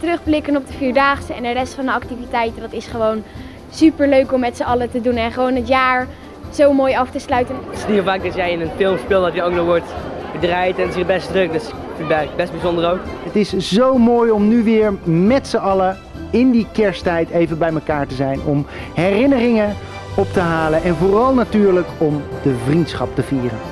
terugblikken op de Vierdaagse en de rest van de activiteiten. Dat is gewoon super leuk om met z'n allen te doen en gewoon het jaar zo mooi af te sluiten. Het is niet vaak dat jij in een film speelt dat je ook nog wordt gedraaid en het is best druk. Dus ik vind het best bijzonder ook. Het is zo mooi om nu weer met z'n allen in die kersttijd even bij elkaar te zijn. Om herinneringen op te halen en vooral natuurlijk om de vriendschap te vieren.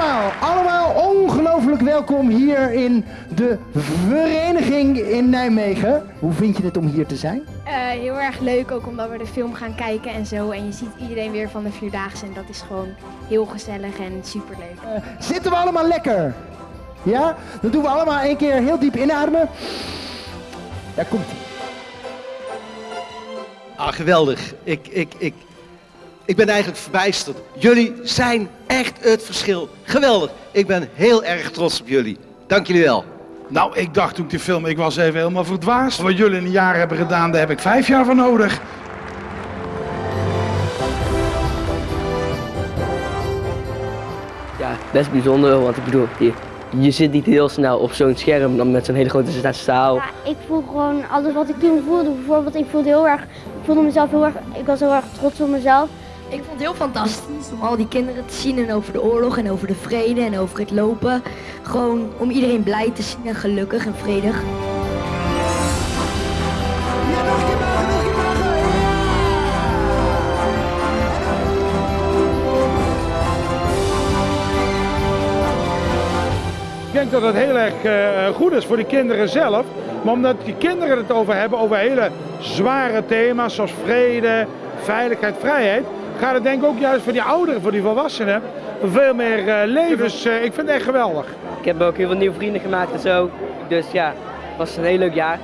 Allemaal, allemaal ongelooflijk welkom hier in de vereniging in Nijmegen. Hoe vind je het om hier te zijn? Eh, heel erg leuk, ook omdat we de film gaan kijken en zo. En je ziet iedereen weer van de Vierdaagse en dat is gewoon heel gezellig en super leuk. Eh, zitten we allemaal lekker? Ja? Dan doen we allemaal één keer heel diep inademen. Daar komt ie. Ah, geweldig. Ik, ik, ik, ik ben eigenlijk verbijsterd. Jullie zijn echt het verschil. Geweldig. Ik ben heel erg trots op jullie. Dank jullie wel. Nou, ik dacht toen ik die film, ik was even helemaal verdwaasd. Wat jullie in een jaar hebben gedaan, daar heb ik vijf jaar voor nodig. Ja, best bijzonder, want ik bedoel, je, je zit niet heel snel op zo'n scherm dan met zo'n hele grote zaal. Ja, ik voel gewoon alles wat ik toen voelde. Bijvoorbeeld, ik voelde heel erg, ik voelde mezelf heel erg, ik was heel erg trots op mezelf. Ik vond het heel fantastisch om al die kinderen te zien en over de oorlog en over de vrede en over het lopen. Gewoon om iedereen blij te zien en gelukkig en vredig. Ik denk dat het heel erg eh, goed is voor de kinderen zelf. Maar omdat die kinderen het over hebben, over hele zware thema's zoals vrede, veiligheid, vrijheid, gaat het denk ik ook juist voor die ouderen, voor die volwassenen, veel meer uh, levens. Uh, ik vind het echt geweldig. Ik heb ook heel veel nieuwe vrienden gemaakt en zo. Dus ja, het was een heel leuk jaar.